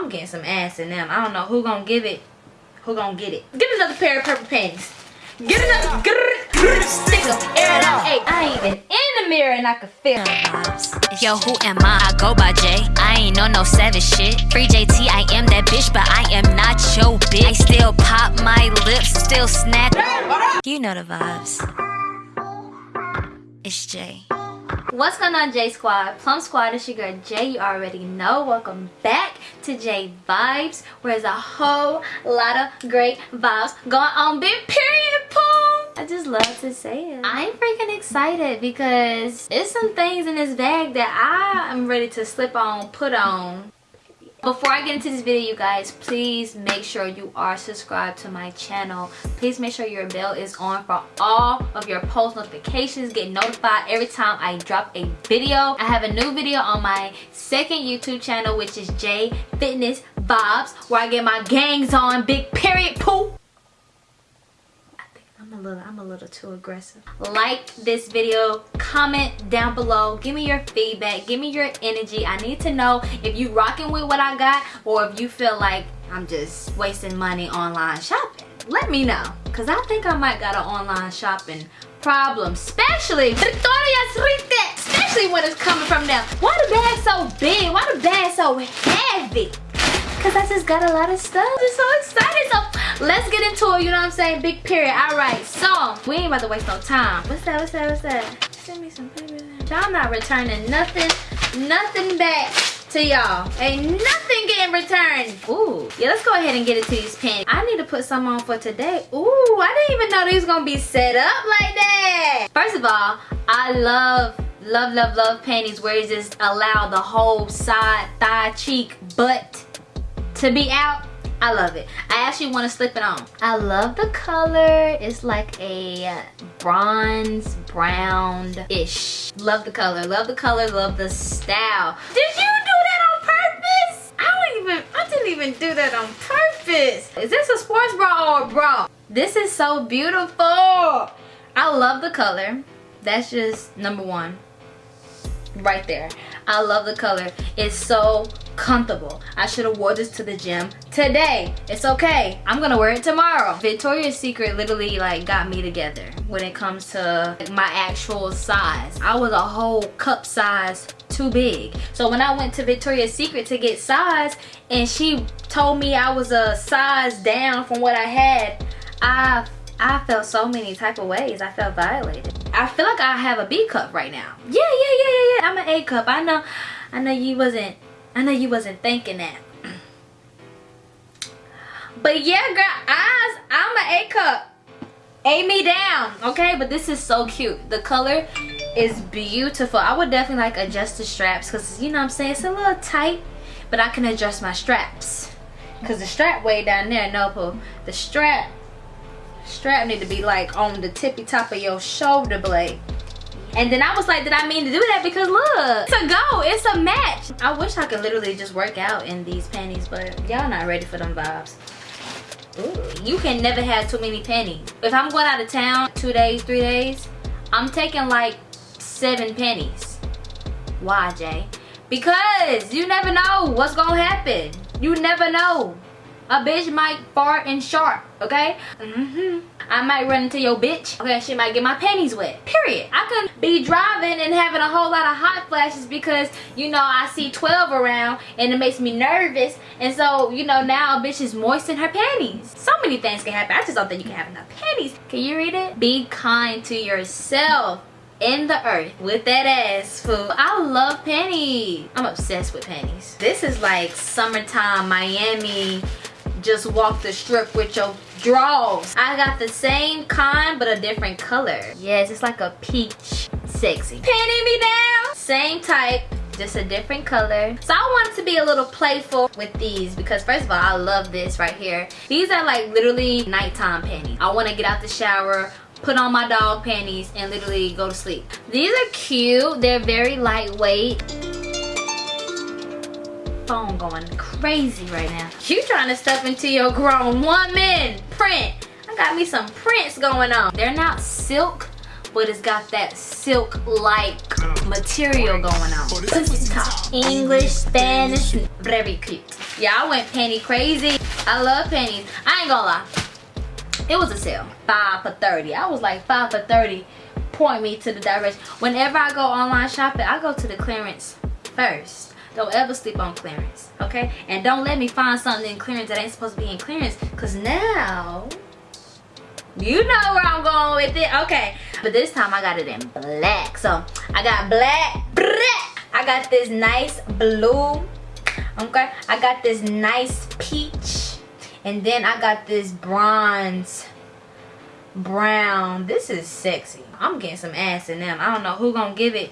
I'm getting some ass in them. I don't know who gonna give it. Who gonna get it? Get another pair of purple panties. Get another grr, grr, stick 'em, air it out. Hey, I ain't even in the mirror and I can feel it. Yo, who am I? I go by J. I ain't on no savage shit. Free JT, I am that bitch, but I am not your bitch. I still pop my lips, still snack. You know the vibes. It's Jay. What's going on J Squad? Plum Squad, it's your girl Jay. You already know. Welcome back to J Vibes, where there's a whole lot of great vibes going on. Big period, Plum. I just love to say it. I'm freaking excited because there's some things in this bag that I am ready to slip on, put on. Before I get into this video, you guys, please make sure you are subscribed to my channel. Please make sure your bell is on for all of your post notifications. Get notified every time I drop a video. I have a new video on my second YouTube channel, which is J Fitness Vibes, where I get my gangs on. Big period, poop. I'm a little I'm a little too aggressive. Like this video, comment down below, give me your feedback, give me your energy. I need to know if you rocking with what I got or if you feel like I'm just wasting money online shopping. Let me know cuz I think I might got an online shopping problem, especially Victoria's Secret, especially when it's coming from them. Why the bag so big? Why the bag so heavy? Cause I just got a lot of stuff. I'm so excited. So let's get into it, you know what I'm saying? Big period. Alright, so we ain't about to waste no time. What's that? What's that? What's that? Send me some paper. Y'all not returning nothing, nothing back to y'all. Ain't nothing getting returned. Ooh, yeah, let's go ahead and get into these pants. I need to put some on for today. Ooh, I didn't even know these gonna be set up like that. First of all, I love love love love panties where it just allow the whole side thigh cheek butt to be out I love it. I actually want to slip it on. I love the color. It's like a bronze brown-ish. Love the color. Love the color. Love the style. Did you do that on purpose? I don't even, I didn't even do that on purpose. Is this a sports bra or a bra? This is so beautiful. I love the color. That's just number one right there i love the color. It's so comfortable. I should have wore this to the gym today. It's okay. I'm gonna wear it tomorrow. Victoria's secret literally like got me together when it comes to my actual size. I was a whole cup size too big. So when i went to victoria's secret to get size and she told me i was a size down from what i had i I felt so many type of ways. I felt violated. I feel like I have a B cup right now. Yeah, yeah, yeah, yeah, yeah. I'm an A cup. I know, I know you wasn't, I know you wasn't thinking that. But yeah, girl, eyes, I'm an A cup. A me down, okay? But this is so cute. The color is beautiful. I would definitely like adjust the straps because, you know what I'm saying? It's a little tight, but I can adjust my straps. Because the strap way down there, no, the strap strap need to be like on the tippy top of your shoulder blade and then I was like, did I mean to do that? Because look, it's a go, it's a match. I wish I could literally just work out in these panties, but y'all not ready for them vibes. Ooh, you can never have too many panties. If I'm going out of town two days, three days, I'm taking like seven pennies. Why, Jay? Because you never know what's gonna happen. You never know a bitch might fart and sharp, okay? Mm-hmm. I might run into your bitch. Okay, she might get my panties wet. Period. I could be driving and having a whole lot of hot flashes because, you know, I see 12 around and it makes me nervous. And so, you know, now a bitch is moist in her panties. So many things can happen. I just don't think you can have enough panties. Can you read it? Be kind to yourself in the earth with that ass food i love panties i'm obsessed with panties this is like summertime miami just walk the strip with your drawers. I got the same kind but a different color. Yes, it's like a peach sexy. Panty me down. Same type, just a different color. So I wanted to be a little playful with these because first of all, I love this right here. These are like literally nighttime panties. I want to get out the shower, put on my dog panties and literally go to sleep. These are cute. They're very lightweight phone going crazy right now. You trying to stuff into your grown woman print. I got me some prints going on. They're not silk, but it's got that silk-like material going on. Oh, Pussy talk. English, Spanish, very cute. Yeah, I went penny crazy. I love pennies. I ain't gonna lie. It was a sale. Five for 30. I was like five for 30. Point me to the direction. Whenever I go online shopping, I go to the clearance first. Don't ever sleep on clearance, okay? And don't let me find something in clearance that ain't supposed to be in clearance. Cause now you know where I'm going with it. Okay. But this time I got it in black. So I got black. black. I got this nice blue. Okay. I got this nice peach. And then I got this bronze brown. This is sexy. I'm getting some ass in them. I don't know who gonna give it.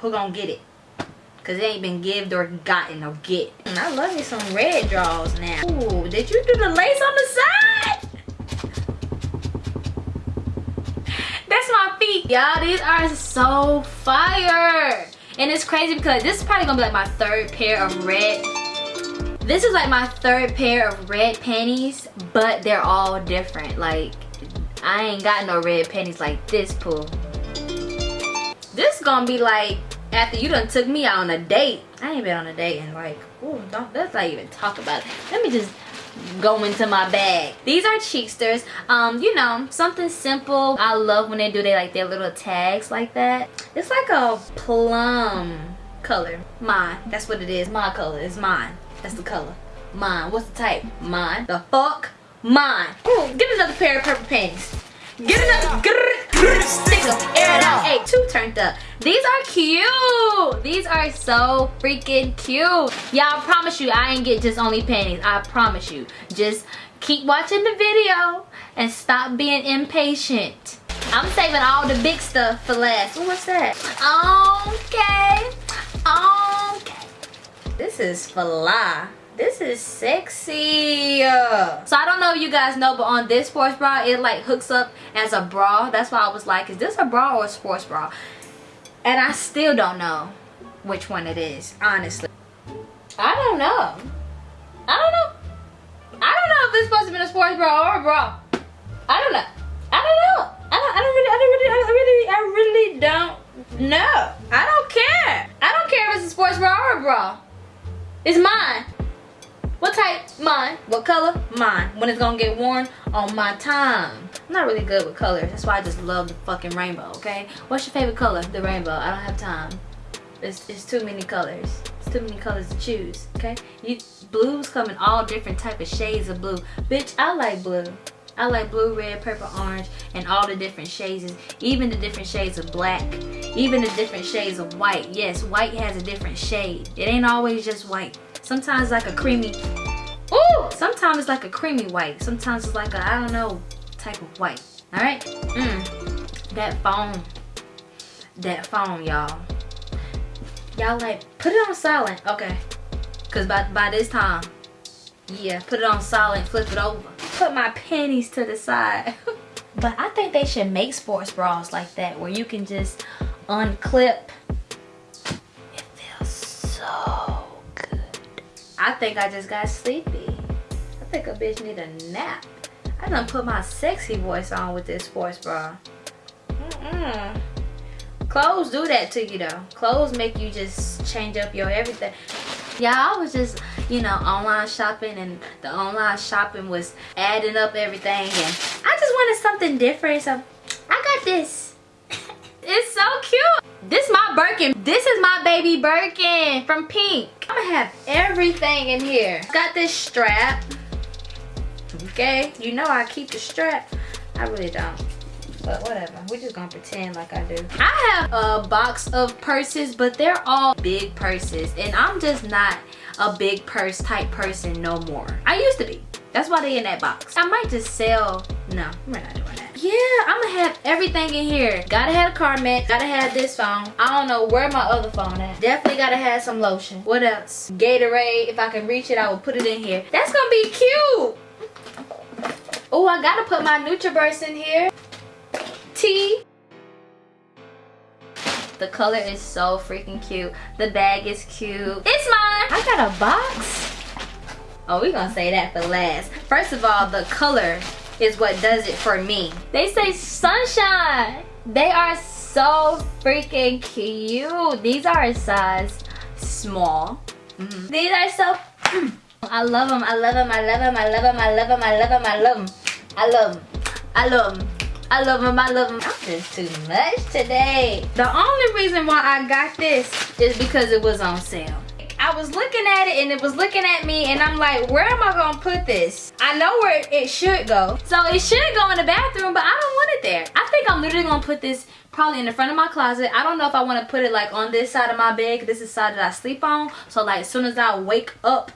Who gonna get it. Cause it ain't been gived or gotten or get. And I love me some red draws now. Ooh, did you do the lace on the side? That's my feet. Y'all, these are so fire. And it's crazy because this is probably gonna be like my third pair of red. This is like my third pair of red panties, but they're all different. Like, I ain't got no red panties like this, Pooh. This gonna be like after you done took me out on a date. I ain't been on a date and like, ooh, don't, let's not even talk about it. Let me just go into my bag. These are Cheeksters. Um, you know, something simple. I love when they do they like their little tags like that. It's like a plum color. Mine. That's what it is. My color. It's mine. That's the color. Mine. What's the type? Mine. The fuck? Mine. Ooh, get another pair of purple panties. Get another grrr, stick them, air it out. Hey, two turned up. These are cute. These are so freaking cute. Y'all promise you I ain't get just only panties. I promise you. Just keep watching the video and stop being impatient. I'm saving all the big stuff for last. Ooh, what's that? Okay. Okay. This is fly. This is sexy. So I don't know if you guys know, but on this sports bra, it like hooks up as a bra. That's why I was like, is this a bra or a sports bra? And I still don't know which one it is, honestly. I don't know. I don't know. I don't know if it's supposed to be a sports bra or a bra. I don't know. I don't know. I don't, I don't really, I don't really, I really, I really don't know. I don't care. I don't care if it's a sports bra or a bra. It's mine. What type? Mine. What color? Mine. When it's gonna get worn? On my time. I'm not really good with colors. That's why I just love the fucking rainbow, okay? What's your favorite color? The rainbow. I don't have time. It's, it's too many colors. It's too many colors to choose, okay? You, blues come in all different type of shades of blue. Bitch, I like blue. I like blue, red, purple, orange, and all the different shades, even the different shades of black, even the different shades of white. Yes, white has a different shade. It ain't always just white. Sometimes like a creamy, ooh, sometimes it's like a creamy white. Sometimes it's like a, I don't know, type of white. All right, mm, that phone, that phone, y'all. Y'all like, put it on silent, okay. Cause by, by this time, yeah, put it on silent, flip it over. Put my panties to the side. but I think they should make sports bras like that where you can just unclip. I think I just got sleepy. I think a bitch need a nap. I done put my sexy voice on with this sports bra. Mm-mm. Clothes do that to you though. Clothes make you just change up your everything. Yeah, I was just, you know, online shopping and the online shopping was adding up everything and I just wanted something different. So I got this. This my Birkin. This is my baby Birkin from Pink. I'm gonna have everything in here. Got this strap. Okay, you know I keep the strap. I really don't. But whatever, we're just gonna pretend like I do. I have a box of purses, but they're all big purses. And I'm just not a big purse type person no more. I used to be. That's why they in that box. I might just sell, no, we're not doing that. Yeah, I'm gonna have everything in here. Gotta have a car mat, gotta have this phone. I don't know where my other phone at. Definitely gotta have some lotion. What else? Gatorade, if I can reach it, I will put it in here. That's gonna be cute. Oh, I gotta put my NutriBurst in here. Tea. The color is so freaking cute. The bag is cute. It's mine. I got a box. Oh, we gonna say that for last. First of all, the color is what does it for me. They say sunshine. They are so freaking cute. These are a size small. Mm -hmm. These are so, I love them, I love them, I love them, I love them, I love them, I love them, I love them. I love them, I love them. I love them, I love them. I'm just too much today. The only reason why I got this is because it was on sale. I was looking at it and it was looking at me and I'm like, where am I gonna put this? I know where it should go. So it should go in the bathroom, but I don't want it there. I think I'm literally gonna put this probably in the front of my closet. I don't know if I wanna put it like on this side of my bed, this is the side that I sleep on. So like as soon as I wake up,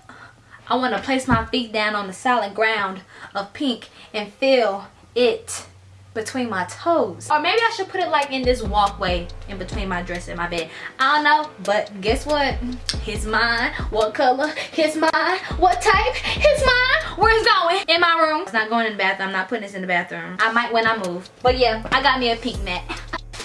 I wanna place my feet down on the solid ground of pink and feel it between my toes. Or maybe i should put it like in this walkway in between my dress and my bed. I don't know but guess what? His mine what color? His mine what type? His mine where it's going? In my room. It's not going in the bathroom. I'm not putting this in the bathroom. I might when i move. But yeah i got me a pink mat.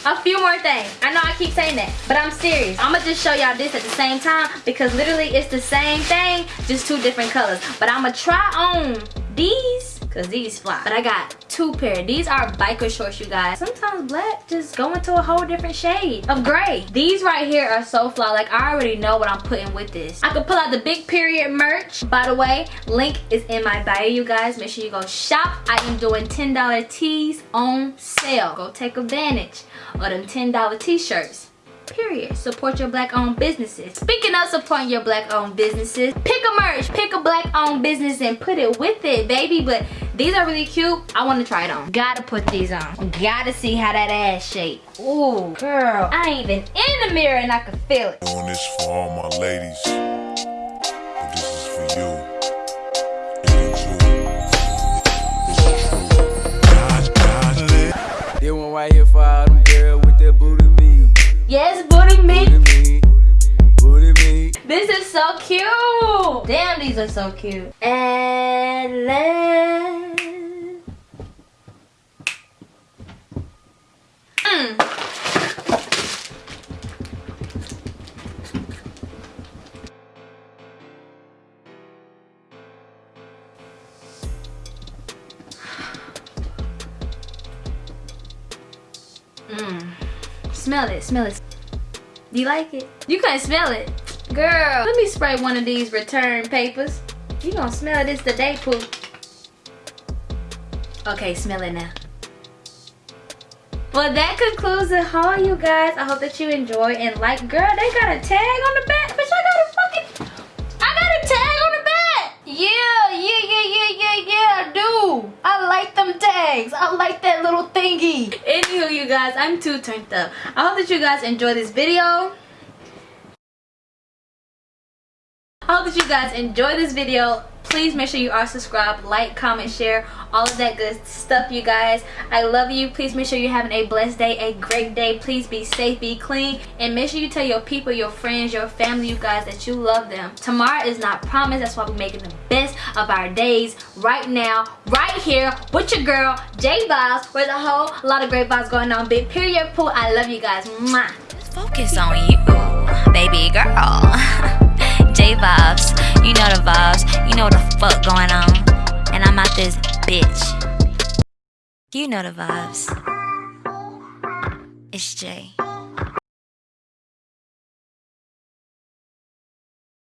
A few more things. I know i keep saying that but i'm serious. I'm gonna just show y'all this at the same time because literally it's the same thing just two different colors. But i'm gonna try on these because these fly. But I got two pair. These are biker shorts, you guys. Sometimes black just go into a whole different shade of gray. These right here are so fly. Like, I already know what I'm putting with this. I could pull out the big period merch. By the way, link is in my bio, you guys. Make sure you go shop. I am doing $10 tees on sale. Go take advantage of them $10 t-shirts period. Support your black owned businesses. Speaking of supporting your black owned businesses pick a merch pick a black owned business and put it with it baby. But these are really cute. I want to try it on. Gotta put these on. Gotta see how that ass shape. Ooh, girl i ain't even in the mirror and i can feel it. On this for all my ladies. But this is for you. This one right here for all Yes, booty meat. Booty meat. Booty meat. This is so cute. Damn, these are so cute. And let mm. Mmm. Smell it, smell it. Do you like it? You can't smell it. Girl, let me spray one of these return papers. You gonna smell this today, Pooh. Okay, smell it now. Well, that concludes the haul, you guys. I hope that you enjoy and like. Girl, they got a tag on the back, I like them tags. I like that little thingy. Anywho, you guys, I'm too turned up. I hope that you guys enjoy this video. Hope that you guys enjoy this video. Please make sure you are subscribed like comment share all of that good stuff you guys. I love you. Please make sure you're having a blessed day a great day. Please be safe be clean and make sure you tell your people your friends your family you guys that you love them. Tomorrow is not promised. That's why we're making the best of our days right now right here with your girl j vibes where's a whole lot of great vibes going on. Big period pool. I love you guys. Mwah. focus on you baby girl j vibes you know the vibes. You know the fuck going on. And I'm out this bitch. You know the vibes. It's Jay.